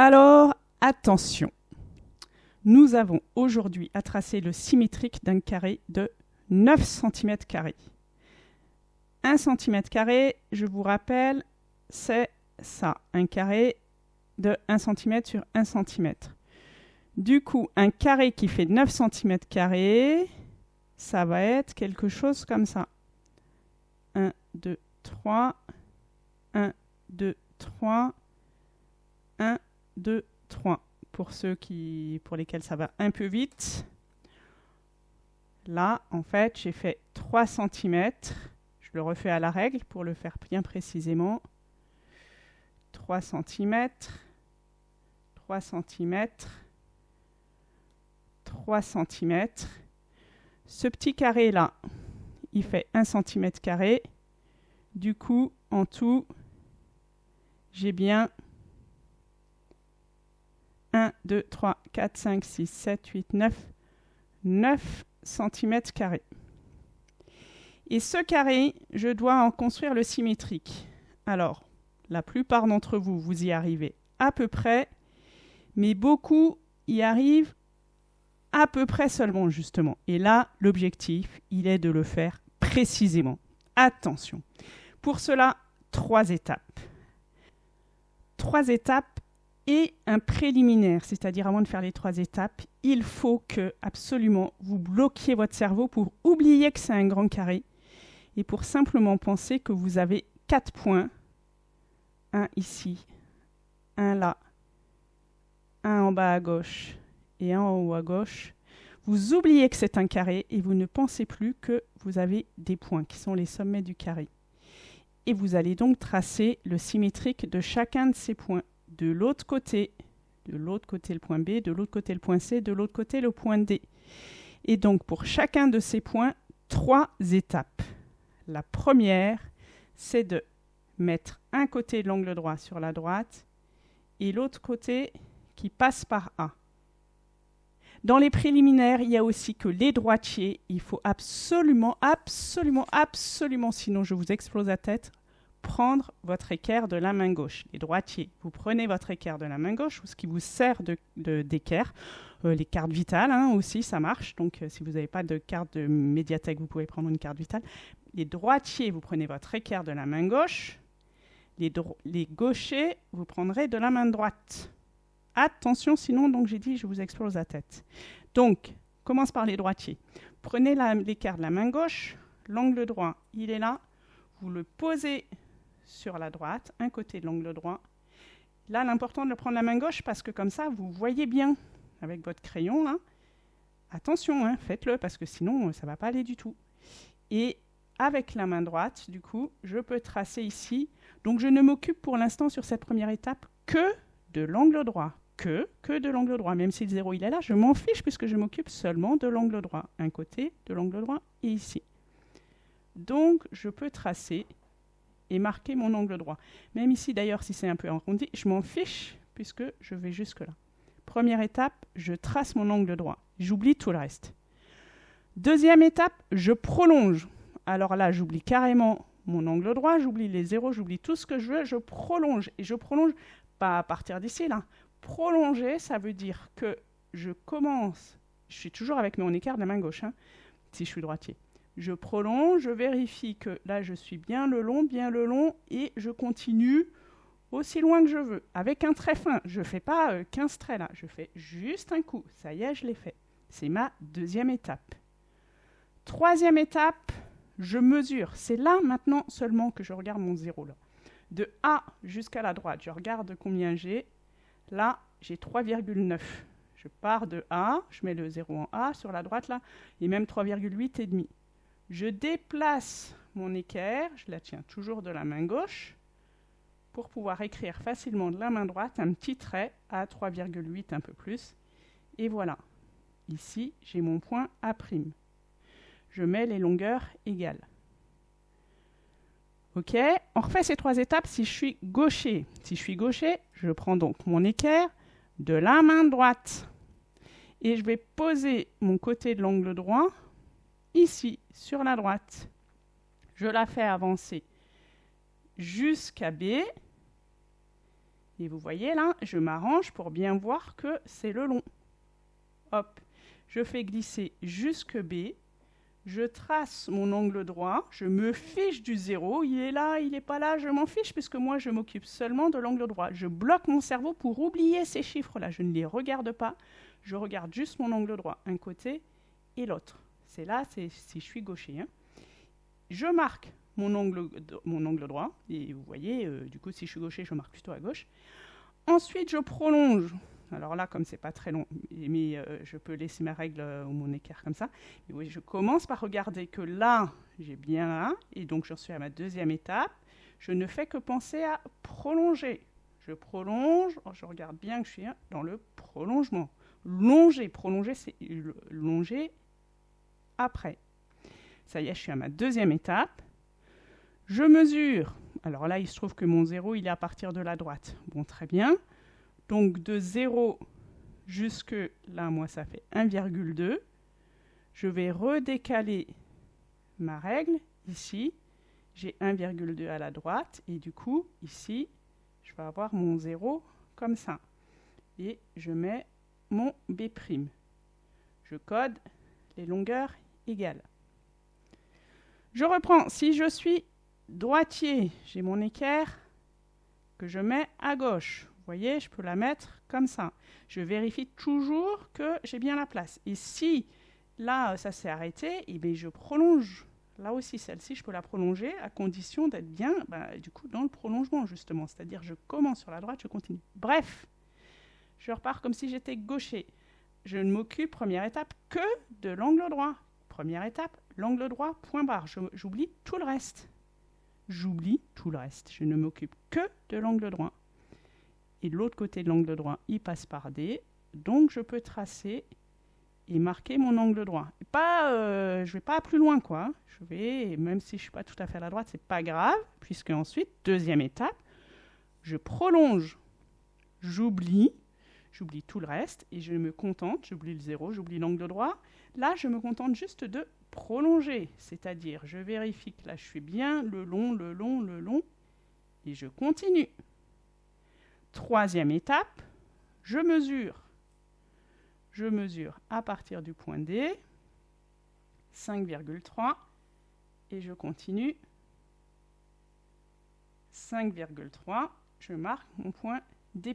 Alors, attention. Nous avons aujourd'hui à tracer le symétrique d'un carré de 9 cm. 1 cm, je vous rappelle, c'est ça, un carré de 1 cm sur 1 cm. Du coup, un carré qui fait 9 cm, ça va être quelque chose comme ça. 1, 2, 3, 1, 2, 3, 1, 2, 3. Pour ceux qui, pour lesquels ça va un peu vite. Là, en fait, j'ai fait 3 cm. Je le refais à la règle pour le faire bien précisément. 3 cm, 3 cm, 3 cm. Ce petit carré là, il fait 1 cm carré. Du coup, en tout, j'ai bien 1, 2, 3, 4, 5, 6, 7, 8, 9, 9 cm. Et ce carré, je dois en construire le symétrique. Alors, la plupart d'entre vous, vous y arrivez à peu près, mais beaucoup y arrivent à peu près seulement, justement. Et là, l'objectif, il est de le faire précisément. Attention. Pour cela, trois étapes. Trois étapes et un préliminaire, c'est-à-dire avant de faire les trois étapes, il faut que absolument vous bloquiez votre cerveau pour oublier que c'est un grand carré et pour simplement penser que vous avez quatre points, un ici, un là, un en bas à gauche et un en haut à gauche, vous oubliez que c'est un carré et vous ne pensez plus que vous avez des points qui sont les sommets du carré. Et vous allez donc tracer le symétrique de chacun de ces points. De l'autre côté, de l'autre côté le point B, de l'autre côté le point C, de l'autre côté le point D. Et donc pour chacun de ces points, trois étapes. La première, c'est de mettre un côté de l'angle droit sur la droite et l'autre côté qui passe par A. Dans les préliminaires, il y a aussi que les droitiers, il faut absolument, absolument, absolument, sinon je vous explose la tête, prendre votre équerre de la main gauche. Les droitiers, vous prenez votre équerre de la main gauche, ou ce qui vous sert d'équerre. Euh, les cartes vitales hein, aussi, ça marche. Donc, euh, si vous n'avez pas de carte de médiathèque, vous pouvez prendre une carte vitale. Les droitiers, vous prenez votre équerre de la main gauche. Les, les gauchers, vous prendrez de la main droite. Attention, sinon, donc j'ai dit, je vous explose la tête. Donc, commence par les droitiers. Prenez l'équerre de la main gauche, l'angle droit, il est là. Vous le posez sur la droite, un côté de l'angle droit. Là, l'important de le prendre la main gauche parce que comme ça, vous voyez bien avec votre crayon. Attention, hein, faites-le parce que sinon, ça ne va pas aller du tout. Et avec la main droite, du coup, je peux tracer ici. Donc, je ne m'occupe pour l'instant sur cette première étape que de l'angle droit. Que, que de l'angle droit. Même si le zéro il est là, je m'en fiche puisque je m'occupe seulement de l'angle droit. Un côté de l'angle droit et ici. Donc, je peux tracer et marquer mon angle droit. Même ici, d'ailleurs, si c'est un peu arrondi, je m'en fiche puisque je vais jusque là. Première étape, je trace mon angle droit. J'oublie tout le reste. Deuxième étape, je prolonge. Alors là, j'oublie carrément mon angle droit, j'oublie les zéros, j'oublie tout ce que je veux, je prolonge. Et je prolonge pas à partir d'ici, là. Prolonger, ça veut dire que je commence, je suis toujours avec mon écart de la main gauche, hein, si je suis droitier. Je prolonge, je vérifie que là je suis bien le long, bien le long, et je continue aussi loin que je veux, avec un trait fin. Je ne fais pas 15 euh, traits là, je fais juste un coup. Ça y est, je l'ai fait. C'est ma deuxième étape. Troisième étape, je mesure. C'est là maintenant seulement que je regarde mon zéro là. De A jusqu'à la droite, je regarde combien j'ai. Là, j'ai 3,9. Je pars de A, je mets le 0 en A sur la droite là, et même 3,8 et demi. Je déplace mon équerre, je la tiens toujours de la main gauche, pour pouvoir écrire facilement de la main droite un petit trait à 3,8 un peu plus. Et voilà. Ici, j'ai mon point A'. Je mets les longueurs égales. OK On refait ces trois étapes si je suis gaucher. Si je suis gaucher, je prends donc mon équerre de la main droite. Et je vais poser mon côté de l'angle droit ici sur la droite. Je la fais avancer jusqu'à B. Et vous voyez là, je m'arrange pour bien voir que c'est le long. Hop, je fais glisser jusque B, je trace mon angle droit, je me fiche du zéro, il est là, il n'est pas là, je m'en fiche puisque moi je m'occupe seulement de l'angle droit. Je bloque mon cerveau pour oublier ces chiffres-là, je ne les regarde pas, je regarde juste mon angle droit, un côté et l'autre. C'est là, si je suis gaucher. Hein. Je marque mon angle droit, et vous voyez, euh, du coup si je suis gaucher, je marque plutôt à gauche. Ensuite, je prolonge alors là, comme c'est pas très long, mais euh, je peux laisser ma règle euh, ou mon équerre comme ça. oui, je commence par regarder que là, j'ai bien là, et donc j'en suis à ma deuxième étape. Je ne fais que penser à prolonger. Je prolonge, oh, je regarde bien que je suis dans le prolongement. Longer, prolonger, c'est longer après. Ça y est, je suis à ma deuxième étape. Je mesure. Alors là, il se trouve que mon zéro, il est à partir de la droite. Bon, très bien. Donc de 0 jusque là, moi, ça fait 1,2. Je vais redécaler ma règle ici. J'ai 1,2 à la droite et du coup, ici, je vais avoir mon 0 comme ça. Et je mets mon B'. Je code les longueurs Je reprends. Si je suis droitier, j'ai mon équerre que je mets à gauche voyez, je peux la mettre comme ça. Je vérifie toujours que j'ai bien la place. Et si là, ça s'est arrêté, et eh bien, je prolonge. Là aussi, celle-ci, je peux la prolonger à condition d'être bien, bah, du coup, dans le prolongement, justement. C'est-à-dire, je commence sur la droite, je continue. Bref, je repars comme si j'étais gaucher. Je ne m'occupe, première étape, que de l'angle droit. Première étape, l'angle droit, point barre. J'oublie tout le reste. J'oublie tout le reste. Je ne m'occupe que de l'angle droit et l'autre côté de l'angle droit, il passe par D. Donc je peux tracer et marquer mon angle droit. pas, euh, je vais pas plus loin, quoi. Je vais, même si je suis pas tout à fait à la droite, c'est pas grave, puisque ensuite, deuxième étape, je prolonge, j'oublie, j'oublie tout le reste, et je me contente, j'oublie le zéro, j'oublie l'angle droit. Là, je me contente juste de prolonger, c'est-à-dire je vérifie que là, je suis bien le long, le long, le long, et je continue. Troisième étape, je mesure. Je mesure à partir du point D, 5,3, et je continue. 5,3, je marque mon point D'.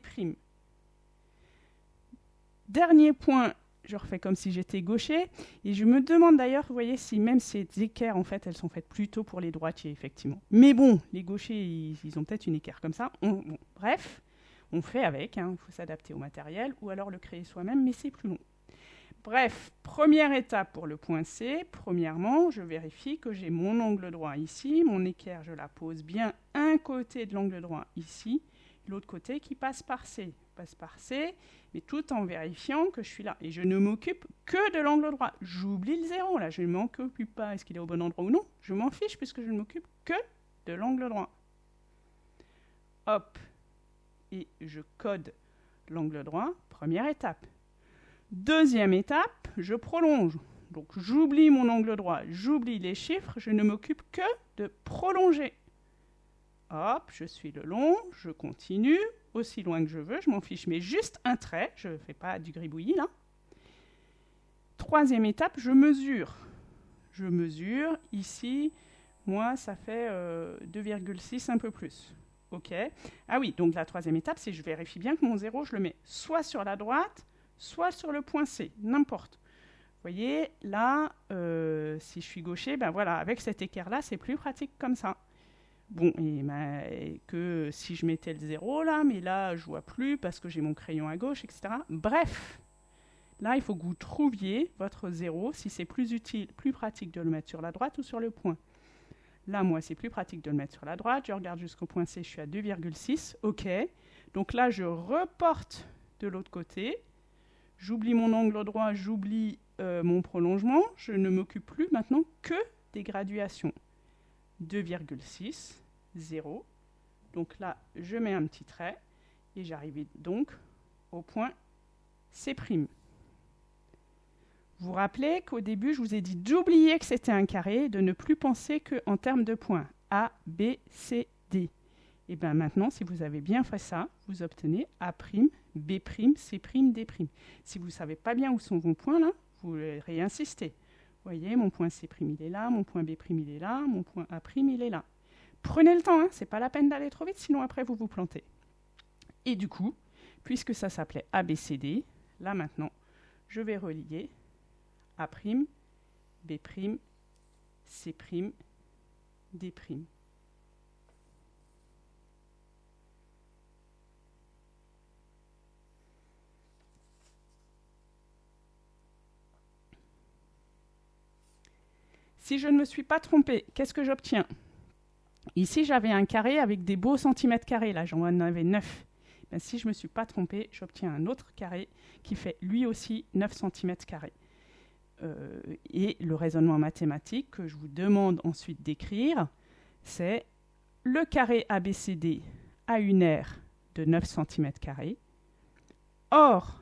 Dernier point, je refais comme si j'étais gaucher. Et je me demande d'ailleurs, vous voyez, si même ces équerres, en fait, elles sont faites plutôt pour les droitiers, effectivement. Mais bon, les gauchers, ils, ont peut-être une équerre comme ça. bref, on fait avec, hein, il faut s'adapter au matériel, ou alors le créer soi-même, mais c'est plus long. Bref, première étape pour le point C. Premièrement, je vérifie que j'ai mon angle droit ici, mon équerre, je la pose bien un côté de l'angle droit ici, l'autre côté qui passe par C. Passe par C, mais tout en vérifiant que je suis là. Et je ne m'occupe que de l'angle droit. J'oublie le zéro, là, je ne m'en occupe pas. Est-ce qu'il est au bon endroit ou non? Je m'en fiche puisque je ne m'occupe que de l'angle droit. Hop, et je code l'angle droit, première étape. Deuxième étape, je prolonge. Donc j'oublie mon angle droit, j'oublie les chiffres, je ne m'occupe que de prolonger. Hop, je suis le long, je continue aussi loin que je veux, je m'en fiche, mais juste un trait, je ne fais pas du gribouillis là. Troisième étape, je mesure. Je mesure, ici, moi ça fait 2,6 euh, un peu plus. OK. Ah oui, donc la troisième étape, c'est je vérifie bien que mon zéro, je le mets soit sur la droite, soit sur le point C, n'importe. Vous voyez, là, euh, si je suis gaucher, ben voilà, avec cet équerre-là, c'est plus pratique comme ça. Bon, et, que si je mettais le zéro là, mais là, je vois plus parce que j'ai mon crayon à gauche, etc. Bref, là, il faut que vous trouviez votre zéro, si c'est plus utile, plus pratique de le mettre sur la droite ou sur le point. Là, moi, c'est plus pratique de le mettre sur la droite. Je regarde jusqu'au point C, je suis à 2,6. OK. Donc là, je reporte de l'autre côté. J'oublie mon angle droit, j'oublie euh, mon prolongement. Je ne m'occupe plus maintenant que des graduations. 2,6, 0. Donc là, je mets un petit trait et j'arrive donc au point C'. Vous vous rappelez qu'au début, je vous ai dit d'oublier que c'était un carré, de ne plus penser qu'en termes de points A, B, C, D. Et bien maintenant, si vous avez bien fait ça, vous obtenez A', B', C', D'. Si vous ne savez pas bien où sont vos points là, vous réinsistez. Vous voyez, mon point C', il est là, mon point B', il est là, mon point A', il est là. Prenez le temps, hein, c'est pas la peine d'aller trop vite, sinon après vous vous plantez. Et du coup, puisque ça s'appelait ABCD, là maintenant, je vais relier A', B', C', D'. Si je ne me suis pas trompé, qu'est-ce que j'obtiens? Ici, j'avais un carré avec des beaux centimètres carrés. Là, j'en avais 9. Ben, si je ne me suis pas trompé, j'obtiens un autre carré qui fait lui aussi 9 cm carrés. Euh, et le raisonnement mathématique que je vous demande ensuite d'écrire, c'est le carré ABCD a une aire de 9 cm. Or,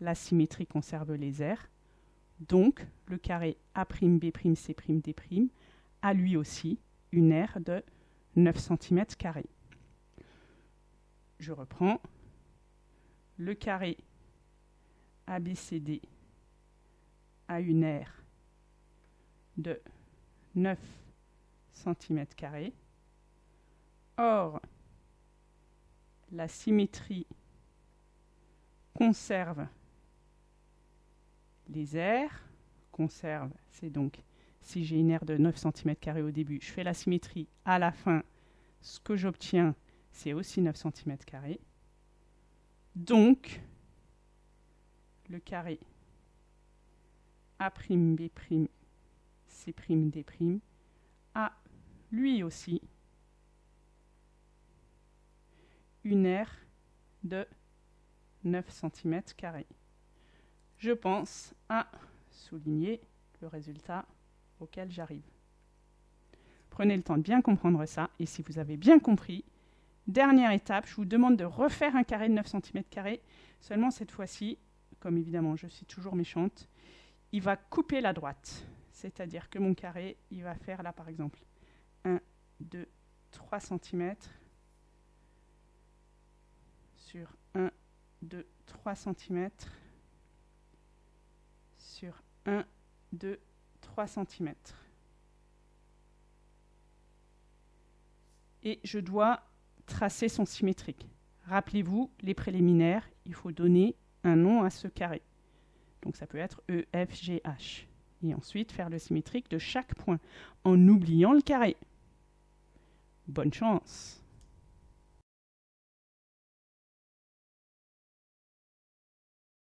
la symétrie conserve les aires. Donc, le carré A'B', C', D' a lui aussi une aire de 9 cm. Je reprends. Le carré ABCD a une aire de 9 cm. Or, la symétrie conserve les aires. Conserve, c'est donc si j'ai une aire de 9 cm au début, je fais la symétrie à la fin, ce que j'obtiens, c'est aussi 9 cm. Donc, le carré A'B', C', D' a lui aussi une aire de 9 cm. Je pense à souligner le résultat auquel j'arrive. Prenez le temps de bien comprendre ça, et si vous avez bien compris, dernière étape, je vous demande de refaire un carré de 9 cm, seulement cette fois-ci, comme évidemment je suis toujours méchante, il va couper la droite. C'est-à-dire que mon carré, il va faire là par exemple 1, 2, 3 cm sur 1, 2, 3 cm sur 1, 2, 3 cm. Et je dois tracer son symétrique. Rappelez-vous, les préliminaires, il faut donner un nom à ce carré. Donc ça peut être E. Et ensuite faire le symétrique de chaque point, en oubliant le carré. Bonne chance